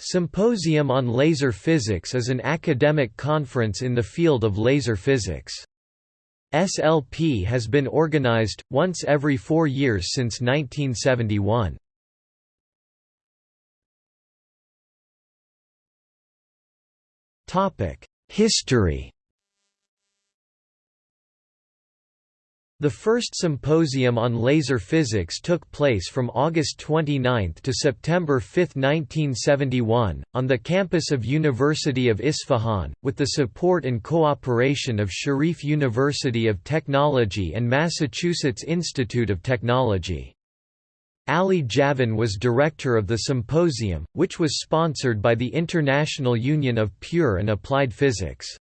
Symposium on Laser Physics is an academic conference in the field of laser physics. SLP has been organized, once every four years since 1971. History The first symposium on laser physics took place from August 29 to September 5, 1971, on the campus of University of Isfahan, with the support and cooperation of Sharif University of Technology and Massachusetts Institute of Technology. Ali Javan was director of the symposium, which was sponsored by the International Union of Pure and Applied Physics.